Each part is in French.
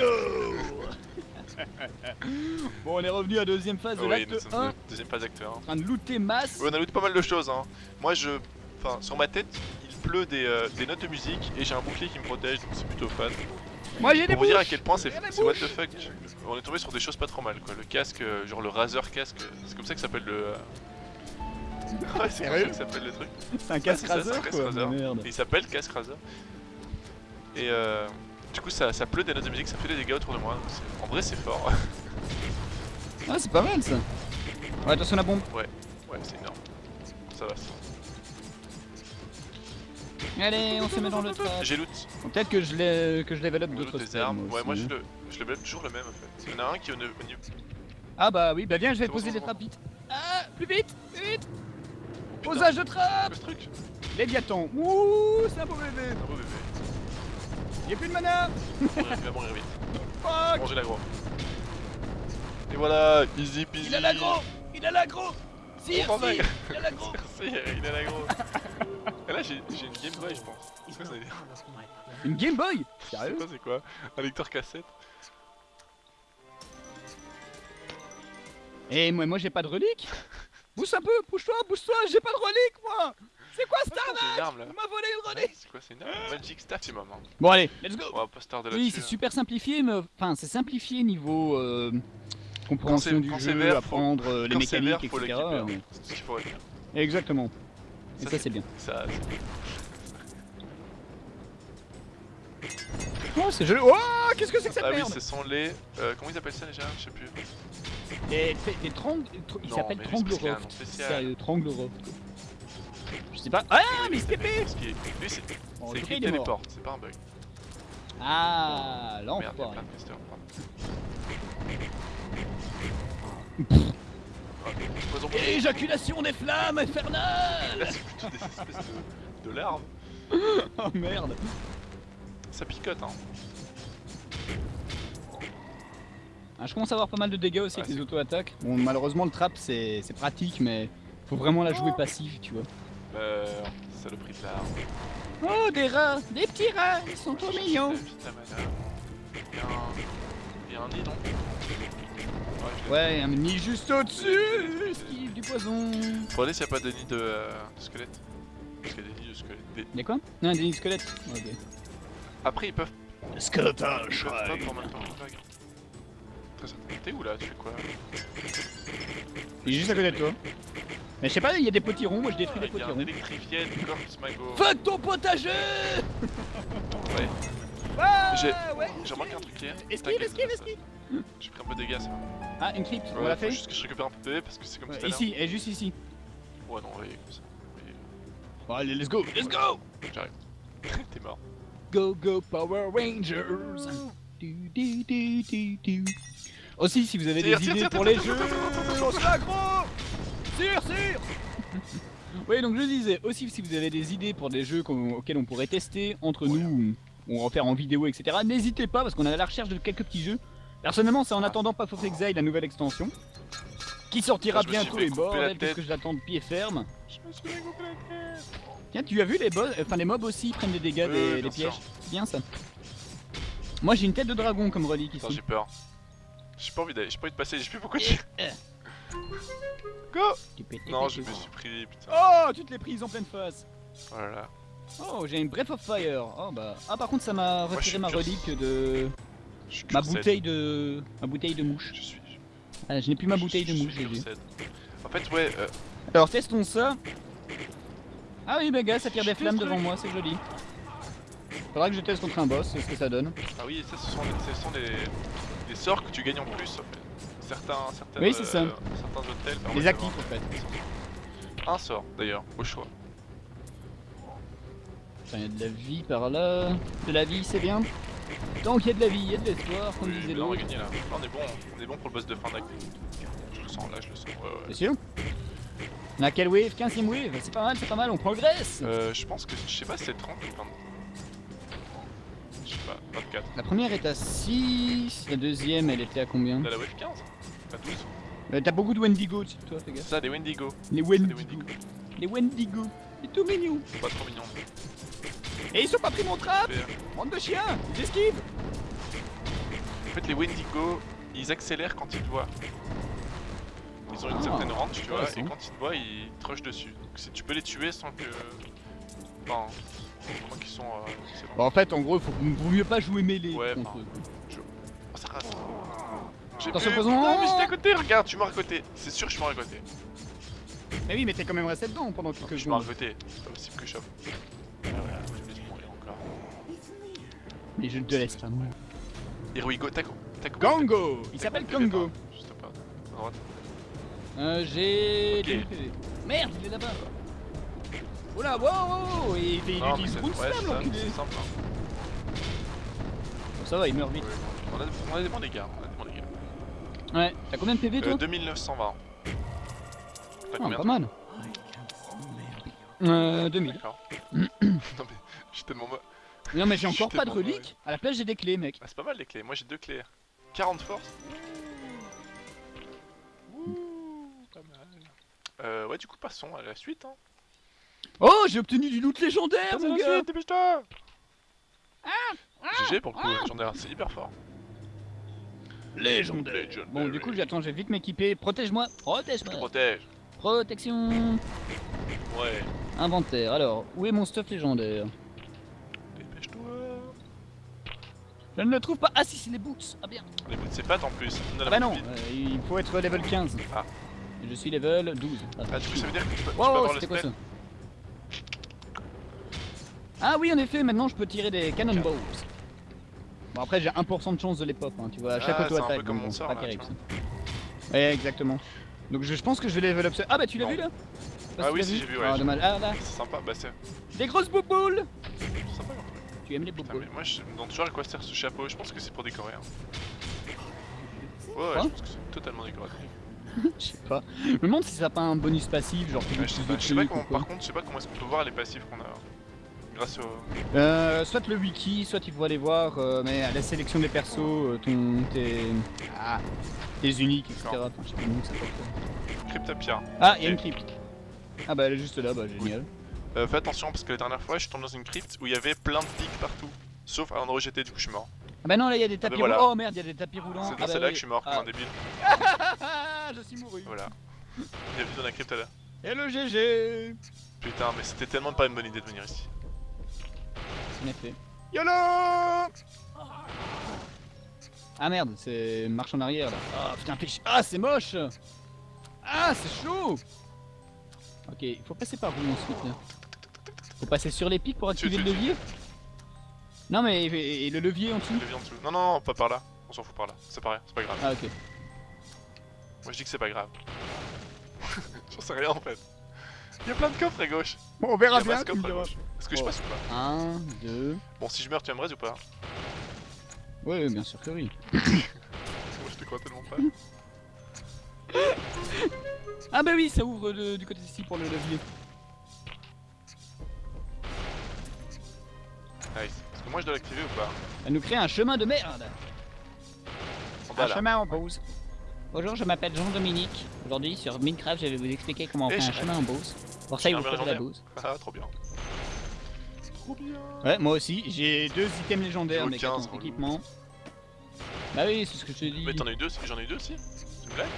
go Bon, on est revenu à deuxième phase de Oui, l'acte nous sommes 1, de- deuxième phase acte 1. en train de looter masse. Ouais, on a looté pas mal de choses. Hein. Moi, je. Enfin, sur ma tête, il pleut des, euh, des notes de musique et j'ai un bouclier qui me protège, donc c'est plutôt fun. Moi j'ai des Pour vous dire à quel point c'est what the fuck. On est tombé sur des choses pas trop mal quoi. Le casque, euh, genre le Razer casque, c'est comme ça que s'appelle le. euh, Ouais, c'est comme ça que s'appelle le truc. C'est un casque Razer quoi, merde. Il s'appelle casque Razer. Et euh, du coup, ça, ça pleut des notes de musique, ça fait des dégâts autour de moi. donc En vrai, c'est fort. Ah c'est pas mal ça Ouais attention la bombe ouais, c'est énorme. Ça va. ça. Allez on se met dans le trap J'ai loot. Peut-être que je l'ai que je level up d'autres des armes. Ouais, moi je le, je le blâme toujours le même en fait. Il y en a un qui est au, au niveau. Ah bah oui bah viens je vais bon, poser des bon. trappes vite Ah plus vite plus vite Putain, Posage de trappe truc. Léviathan Ouh c'est un beau bébé Un beau bébé. Y'a plus de mana Il va mourir- il va mourir vite. Fuck. Manger l'agro. Et voilà, easy peasy. Il a l'agro. Il a l'agro. Sire, Oh, sire, il a l'agro. Merci, il a l'agro. Et là, j'ai une Game Boy, je pense. C'est quoi, ça Une Game Boy? C'est Sérieux? quoi, c'est quoi? Un lecteur cassette? Eh moi, moi j'ai pas de relique. Pousse un peu, pousse-toi, pousse-toi, j'ai pas de relique moi C'est quoi cette C'est une arnaque arme là. On m'a volé une relique C'est quoi, c'est une arme Magic Staff, c'est maman. Bon allez, let's go On va pas se tarder Oui, là-dessus. c'est hein. super simplifié, mais enfin c'est simplifié niveau euh, compréhension du jeu, vert, apprendre euh, les Quand mécaniques, vert, faut etc. hein. mais- C'est ce qu'il faut retenir. Exactement. Et Ça, ça c'est bien. Ça, Oh c'est joli Oh qu'est-ce que c'est que cette ah oui, merde ce sont les. euh, comment ils appellent ça déjà? Je sais plus. Les, les trang... Il Non, s'appelle mais c'est parce qu'il y a un nom Trangleroft. spécial. Sérieux, Trangleroft. Je sais pas. Ah mais il se pépé Parce qu'il est- Lui, c'est Bon, écrit mort. téléport, c'est pas un bug. Ah Merde, il y a l'enfoiré. plein de casters. pardon. Poison pour- Éjaculation des flammes infernales Là, c'est plutôt des espèces de, de larves. Oh merde Ça picote, hein. Ah, Je commence à avoir pas mal de dégâts aussi Ouais, avec les auto-attaques. Bon malheureusement le trap c'est c'est pratique mais faut vraiment la jouer passive tu vois. Euh. Saloperie de larves. Oh des rats Des petits rats Ils sont trop mignons. Il y a un. Nid, non Ouais, un nid juste au-dessus Esquive du poison aller s'il n'y a pas de nid de, euh, de squelette. Parce qu'il y a des nids de squelette. Des- Y'a quoi? Non des nids de squelettes. Ok. Après, ils peuvent. Peuvent pop en même temps. vague. Très. T'es où là? Tu fais quoi? Il est juste à côté de toi. Mais je sais pas, il y a des potirons, moi je détruis des Il y a un potirons. électrifié de Corpse Mago. Fuck ton potager Ouais. Ah, J'ai- ouais. Remarqué un truc hier. Esquive, esquive, ça- esquive J'ai pris un peu de dégâts ça. Ah, une crypte, on l'a fait juste que je récupère un peu de PV parce que c'est comme Ouais, tout à l'heure. Ici, et juste ici. Ouais, non, ouais, comme ça. Bon allez, let's go Let's go J'arrive. T'es mort. Go go Power Rangers. Aussi, si vous avez des idées pour les jeux, on se Oui, donc je disais, aussi si vous avez des idées pour des jeux auxquels on pourrait tester entre Ouais. nous, ou en faire en vidéo, etc., n'hésitez pas, parce qu'on est à la recherche de quelques petits jeux. Personnellement, c'est en attendant Path of Exile, la nouvelle extension, qui sortira Ah, suis bientôt les bordel, qu'est-ce que je l'attends de pied ferme. Je me suis fait couper la tête. Tiens, tu as vu les boss, enfin les mobs aussi prennent des dégâts des, pièges. sûr. C'est bien ça. Moi j'ai une tête de dragon comme relique ici. j'ai peur. J'ai pas envie d'aller, j'ai pas envie de passer, j'ai plus beaucoup de. Go Non, je me suis pris, putain. Oh, tu te l'es prise en pleine face. Voilà. Oh, j'ai une Breath of Fire. Oh bah. Ah par contre ça m'a retiré ma relique de ma bouteille de ma bouteille de mouche. Je suis. Ah, je n'ai plus ma bouteille de mouche, j'ai. En fait, ouais, euh, Alors testons ça. Ah oui, bah gars, ça tire des flammes devant moi, c'est joli. Faudra que je teste contre un boss, c'est ce que ça donne. ah oui, ça, ce sont, ce sont des, des sorts que tu gagnes en plus, en fait. Certains, certains, Oui, c'est ça. certains hôtels. Les actifs en fait. Un sort, d'ailleurs, au choix. Putain, y a de la vie par là. De la vie, c'est bien. Tant qu'il y a de la vie, il y a de l'espoir, comme Oui, disait on l'autre. gagner là. Là, on est bon, on est bon pour le boss de fin d'acte. Je le sens, là, je le sens. Ouais, ouais. C'est sûr On a quelle wave? 15ème wave C'est pas mal, c'est pas mal, on progresse Euh, je pense que, je sais pas si c'est 30 ou 20. Je sais pas, 24. La première est à 6, la deuxième elle était à combien? Là, la wave 15 À 12 Euh, T'as beaucoup de Wendigo dessus toi, fais gaffe. Ça, des Wendigo. Les Wendigo. des Wendigo. Les Wendigo. C'est tout mignon. Pas trop mignon. Et ils sont pas pris mon trap. Bande de chiens Ils esquivent fait, les Wendigo, ils accélèrent quand ils te voient. Ils ont une Ah, certaine range, tu vois, et quand ils te voient, ils te rushent dessus. Donc si tu peux les tuer sans que. Enfin, au moins qu'ils sont. Euh, bon. En fait, en gros, il faut vaut mieux pas jouer mêlée Ouais, contre eux. Oh, ça rase. J'ai Attention, pu- attention. Non, mais j'étais à côté, regarde, suis mort à côté. C'est sûr, je suis mort à côté. Mais oui, mais t'es quand même resté dedans pendant quelques Je suis mort à côté. C'est pas possible que je chope. Mais je ne te laisse pas mourir. Here we go, taco. Taco. Gango Il s'appelle. Gango. Juste pas. À droite. Euh, j'ai... Ok. 2000 PV. Merde, il est là-bas Oula, wow, wow, il, il Non, utilise Boom Slam, l'enculé c'est simple. hein. Bon, Ça va, il meurt vite. Ouais, On a, on a des bons dégâts. On a des bons dégâts. Ouais, t'as combien de PV, toi Euh, 2920. T'as Ah, combien pas mal. Euh, 2000. D'accord. non mais, suis tellement moi. Non, mais j'ai encore pas de reliques. À la place, j'ai des clés, mec. Ah, c'est pas mal les clés. Moi j'ai deux clés. 40 force. Ouh, pas mal. Euh, ouais, du coup, passons à la suite. Hein. Oh, j'ai obtenu du loot légendaire, mon gars dépêche-toi GG pour le coup, légendaire, c'est hyper fort. Légendaire Legendary. Bon, du coup, j'attends, je vais vite m'équiper. Protège-moi Protège-moi Protège. Protection Ouais. Inventaire. Alors, où est mon stuff légendaire? Dépêche-toi. Je ne le trouve pas. Ah si, c'est les boots. Ah bien. Les bouts de ses pattes en plus. Ah bah non, euh, il faut être level 15. Ah. Je suis level 12. Ah, Ah, du coup, ça veut dire que tu peux, tu peux Wow, avoir le c'était quoi ça? Ah oui, en effet, maintenant je peux tirer des cannonballs. Bon, après, j'ai 1% de chance de les pop, hein, tu vois, à chaque Ah, auto-attaque. bon, c'est sort, pas là, terrible tu ça. Ouais, exactement. Donc je, je pense que je vais level up ce... Ah bah tu l'as vu là Ah oui, si, j'ai vu, ouais, Ah dommage. Ah là, C'est sympa, bah c'est des grosses bouboules sympa. Tu aimes les bouboules moi je me demande toujours à quoi sert ce chapeau, je pense que c'est pour décorer. Hein. Ouais, ouais, je pense que c'est totalement décoratif. Je sais pas. Je me demande si ça a pas un bonus passif, genre tu Ouais, je sais plus pas, de je sais pas trucs comment, ou quoi. par contre, je sais pas comment est-ce qu'on peut voir les passifs qu'on a grâce au. Euh, soit le wiki, soit il faut aller voir, euh, mais à la sélection des persos, euh, ton, tes, ah, tes uniques, etc. Cryptapia. Ah, il y a une crypte. Ah bah elle est juste là, bah génial. Euh, fais attention parce que la dernière fois je suis tombé dans une crypte où il y avait plein de pics partout. Sauf à l'endroit où j'étais, du coup je suis mort. Ah bah non, là il y a des tapis bah voilà. roulants. Oh merde, il y a des tapis roulants. C'est Ah dans bah celle-là oui. que je suis mort comme Ah. un débile. Ah, je suis mouru. Voilà. Bienvenue dans la crypte là. Et le GG Putain, mais c'était tellement pas une bonne idée de venir ici. En effet. YOLO Ah merde, c'est marche en arrière là. Ah putain, pêche. Ah, c'est moche Ah, c'est chaud Ok, il faut passer par où ensuite là Faut passer sur les pics pour activer tu- le tu- levier Non mais et, et le levier en dessous Le vient en dessous. Non, non, non, pas par là. On s'en fout par là. C'est pas, c'est pas grave. Ah ok. Moi je dis que c'est pas grave. J'en sais rien en fait. Il y a plein de coffres à gauche. Bon, on verra bien. Est-ce que je Oh. passe ou pas 1, 2. Bon, si je meurs, tu aimerais ou pas Ouais, ouais, bien sûr que oui. Moi je te crois tellement pas. Ah bah oui, ça ouvre de- du côté ici pour le levier. Nice. Parce que moi je dois l'activer ou pas Elle nous crée un chemin de merde. Un chemin en pause. Bonjour, je m'appelle Jean-Dominique. Aujourd'hui sur Minecraft, je vais vous expliquer comment on fait un chemin en pause. Pour ça, il J'ai vous de la bouse. Ah, trop bien. Trop bien. Ouais, moi aussi, j'ai deux items légendaires, mais 15, attends, relou. équipement. Bah oui, c'est ce que je te dis. Mais t'en as eu deux J'en ai eu deux aussi C'est une blague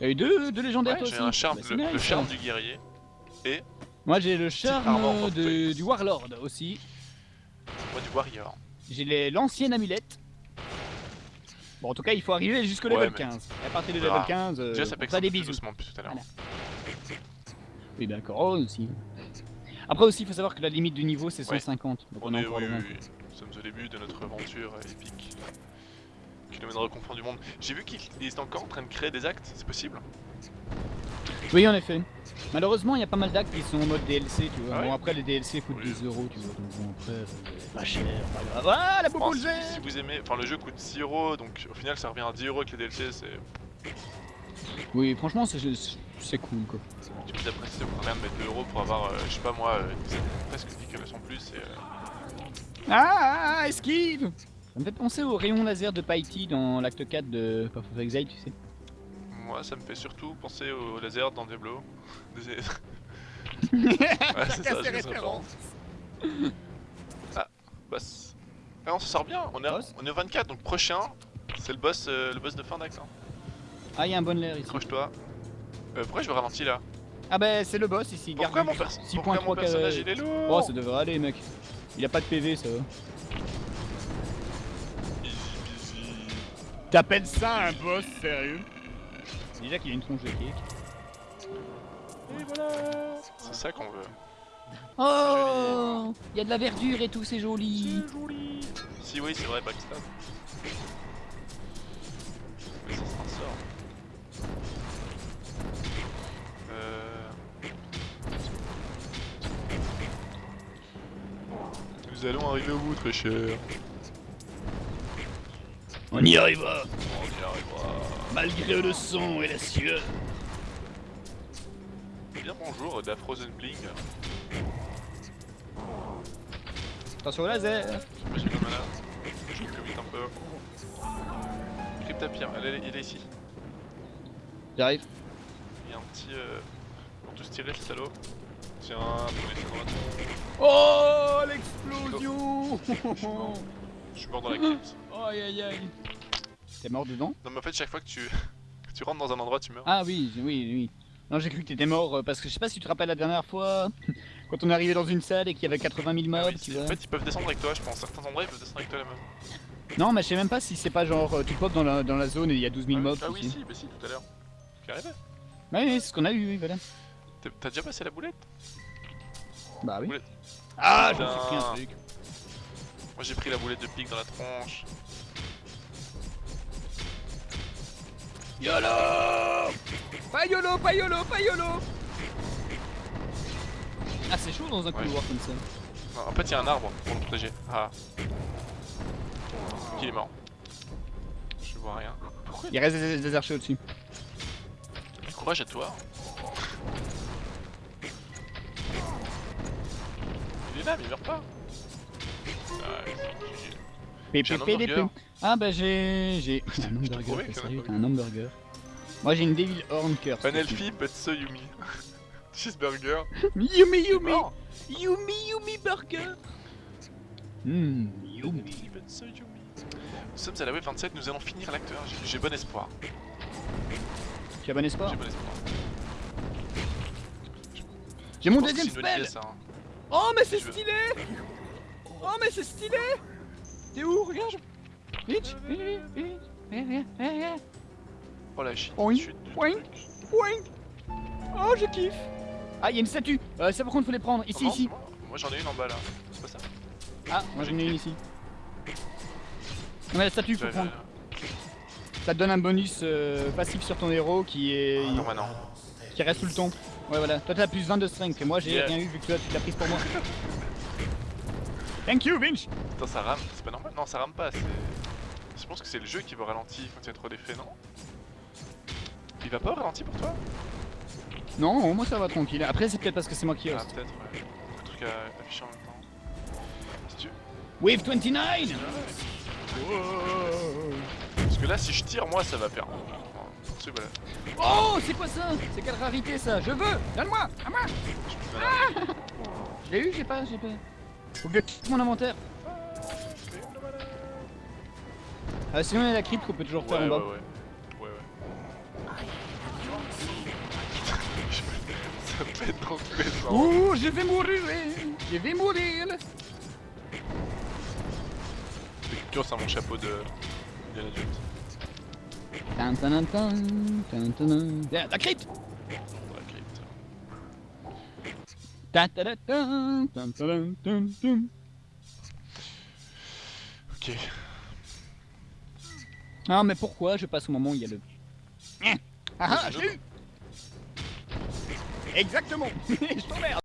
T'as eu deux, deux légendaires Ouais, toi j'ai aussi un charme, Bah, le, charme ça. du guerrier. Moi j'ai le charme de, du Warlord aussi. Moi du warrior. J'ai l'ancienne amulette. Bon, en tout cas, il faut arriver jusqu'au Ouais, level mais- 15. Et à partir du Ah. level 15, euh, Déjà ça on fera des plus bisous. doucement depuis tout à l'heure. Voilà. Oui, d'accord, oh, aussi. Après aussi, il faut savoir que la limite du niveau c'est Ouais. 150. Donc on, On est oui, oui, oui. Nous sommes au début de notre aventure épique. Qui nous mènera au confort du monde. J'ai vu qu'ils ils étaient encore en train de créer des actes, c'est possible? Oui, en effet. Malheureusement, il y a pas mal d'actes qui sont en mode DLC, tu vois. Ah ouais bon, après, les DLC coûtent Oui. 10 euros, tu vois. Donc bon, après, euh, pas cher, pas grave. Ah, la Bon, boubou si, si vous aimez, enfin le jeu coûte 6 euros, donc au final ça revient à 10 euros avec les DLC, c'est... Oui, franchement, c'est cool, quoi. Tu peux après si ça vous rien de mettre 2 euros pour avoir, euh, je sais pas moi, euh, presque 10 kilomètres en plus et... euh, Ah, ah, esquive Ça me fait penser au rayon laser de Paiti dans l'acte 4 de Path of Exile, tu sais. Moi ça me fait surtout penser au laser dans Diablo. Ouais, c'est ça. Bah, c- ah, on se sort bien, on est, c'est- on est au 24, donc prochain, C'est le boss, euh, le boss de fin d'acte. Hein. Ah, il y a un bon l'air ici. Accroche-toi. Euh, pourquoi je me ralentis là? Ah, bah, c'est le boss ici. Pourquoi garde mon, du- pers- 6.3 pourquoi mon personnage il est lourd Oh, ça devrait aller, mec. Il a pas de PV, ça va. T'appelles ça un boss, sérieux? Déjà qu'il a une tronche de cake. Et voilà C'est ça qu'on veut. Oh Il y a de la verdure et tout, c'est joli. joli Si oui, c'est vrai, backstab. Nous allons arriver au bout, très cher. On y arrivera, On y arrivera. malgré le son et la sueur. Bien bonjour, de la Frozen Bling. Attention au laser Moi j'ai le mana. Je commit un peu. Elle est, il est ici. J'arrive. Il y a un petit. Euh... Ils vont tous tirer le salaud. Tiens. Oh l'explosion Je suis mort dans la crypte. Aïe aïe aïe T'es mort dedans? Non mais en fait chaque fois que tu, que tu rentres dans un endroit tu meurs. Ah oui, oui, oui. Non, j'ai cru que t'étais mort euh, parce que je sais pas si tu te rappelles la dernière fois quand on est arrivé dans une salle et qu'il y avait 80 000 Ah mobs, oui, tu c'est- vois. en fait ils peuvent descendre avec toi je pense. Certains endroits ils peuvent descendre avec toi la même. Non, mais je sais même pas si c'est pas genre euh, tu pop dans la, dans la zone et il y a 12 000 ah, mobs. ah oui si, bah si tout à l'heure. Qui arrivait Ouais, ouais, c'est ce qu'on a eu, oui, voilà. T'as- déjà passé la boulette? Bah oui. Boulette. Ah, j'en Putain. suis pris un truc. Moi j'ai pris la boulette de pique dans la tronche. YOLO Pas YOLO, pas YOLO, pas YOLO Ah, c'est chaud dans un Ouais. couloir comme ça. Non, en fait il y a un arbre pour le protéger. Ah. Qui est mort Je vois rien. Pourquoi Il reste des, des archers au-dessus. Courage à toi. Là mais il meurt pas. Ah, GG. J'ai un hamburger. Ah bah j'ai... j'ai... Un hamburger, sérieux, t'as un hamburger. Moi j'ai une Devil Horn Curse. Panelfi, Petso Yumi. Cheeseburger. Yumi Yumi. Yumi Yumi Burger Hum, Yumi. Petso Yumi. Nous sommes à la web 27, nous allons finir l'acteur. J'ai- bon espoir. Tu as bon espoir J'ai bon espoir. J'ai mon deuxième spell hein. Oh mais c'est stylé Oh mais c'est stylé T'es où Regarde Vite. Oh la chute. Oink, oink. Oh je kiffe Ah il y a une statue euh, Ça par contre faut les prendre, ici, non, ici Moi, Moi, j'en ai une en bas là. C'est pas ça. Ah, moi j'en ai une ici. On a la statue, faut prendre. Ça te donne un bonus euh, passif sur ton héros qui est... Non, maintenant. qui reste tout le temps. Ouais voilà, toi t'as plus 20 de strength et moi j'ai Yeah. rien eu vu que toi tu l'as prise pour moi. Thank you Vinch Attends, ça rame. C'est pas normal. Non, ça rame pas. C'est. Je pense que c'est le jeu qui veut ralentir quand il y a trop d'effets, non? Il va pas au ralenti pour toi? Non, moi ça va tranquille. Après c'est peut-être parce que c'est moi qui Ah, host. peut-être, ouais. Beaucoup de trucs à afficher en même temps. Si tu- Wave 29 Parce que là, si je tire, moi, ça va faire. C'est voilà. Oh, c'est quoi ça? C'est quelle rarité ça? Je veux Donne-moi À moi. Je l'ai eu, j'ai pas, j'ai pas. Faut que je quitte mon inventaire. Ah, sinon il y a la crypte qu'on peut toujours faire Ouais, en ouais, bas. ouais. Ouais, ouais. Ça pète. Ouh, je vais mourir Je vais mourir Fais culture sur mon chapeau de. Indiana Jones. Tan, La crypte. Ok. Ah, mais pourquoi je passe au moment où il y a le. Ah ah, eu Exactement Je t'emmerde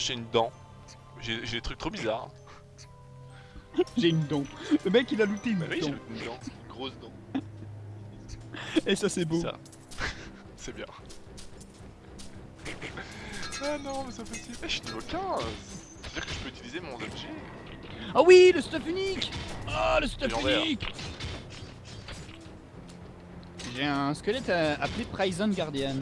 j'ai une dent. J'ai des trucs trop bizarres. J'ai une dent. Le mec il a looté une Bah oui, dent. une dent. Une grosse dent. Et ça c'est beau. Ça. C'est bien. Ah non, mais c'est possible. Eh, je suis niveau 15 C'est-à-dire que je peux utiliser mon objet Ah oui, le stuff unique Ah, le stuff unique J'ai un squelette appelé Prison Guardian.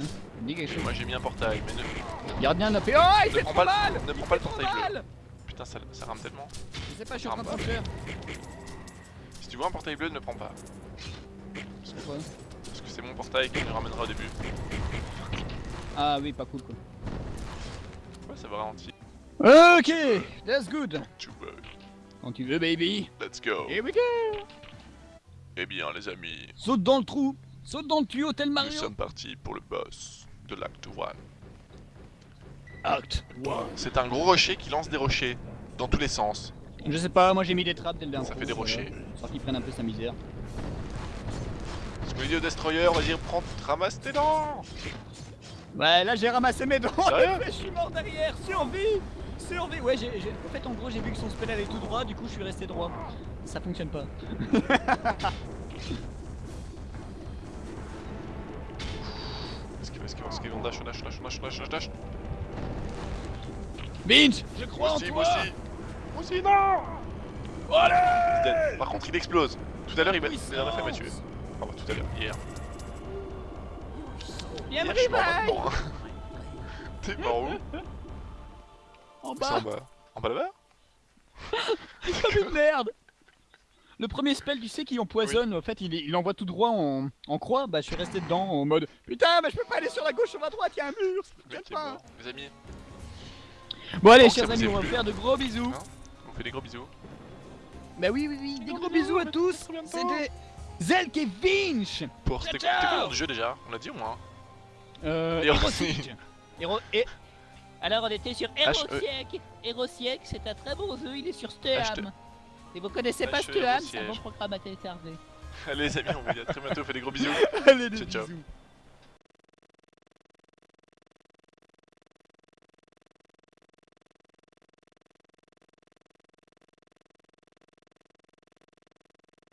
Quelque chose. Moi j'ai mis un portail, mais ne, Gardien n'a fait. Oh, il ne fait prends trop pas, mal le, ne prends pas le portail bleu. Putain, ça, ça rame tellement. Je sais pas, je suis en train de faire. Si tu vois un portail bleu, ne prends pas. Parce que c'est mon portail qui nous ramènera au début. Ah oui, pas cool quoi. Ouais, ça va ralentir. Ok, that's good. Quand tu veux, baby. Let's go. Here we go Eh bien, les amis, Saute dans le trou Saute dans le tuyau tel nous Mario sommes partis pour le boss de l'acte 1. Act C'est un gros rocher qui lance des rochers dans tous les sens. Je sais pas, moi j'ai mis des trappes dès le Ça fait des rochers. Sans qu'ils prennent un peu sa misère. Ce que dit au destroyer, vas-y, prends, ramasse tes dents Ouais, là j'ai ramassé mes dents Sérieux je suis mort derrière Survie Survie Ouais, j'ai- en fait, en gros, j'ai vu que son spell allait tout droit, du coup, je suis resté droit. Ça fonctionne pas. Esquive, esquive, esquive, on dash, on dash, on dash, on dash, on dash, on dash. Binge Je Moi crois en aussi, toi moi aussi Moi aussi, non Allez Dead. Par contre, il explose. Tout à l'heure, il m'a m'a tué. Enfin, tout à l'heure, hier. Viens Hier, je suis mort revive maintenant. T'es mort où En bas en bas. En bas là-bas Comme une merde Le premier spell, tu sais, qui empoisonne, en fait, il, il envoie tout droit en, en croix, bah je suis resté dedans en mode Putain, mais je peux pas aller sur la gauche, sur la droite, y'a un mur, ça pas mort. Les amis, Bon allez, Bon, chers vous amis, a on va plu. faire de gros bisous Hein on fait des gros bisous. Bah oui, oui, oui, des Gros gros bisous, bisous à tous. C'était Zelk et Vinch Pour c'était quoi le jeu déjà On l'a dit au moins. Euh. Héro... et- Alors on était sur H-E. Herosieg Herosieg, c'est un très bon jeu, il est sur Steam Et vous connaissez pas H-E Steam, c'est un bon programme à télécharger Allez les amis, on vous dit à très bientôt, fait des gros bisous. Allez, Ciao, ciao.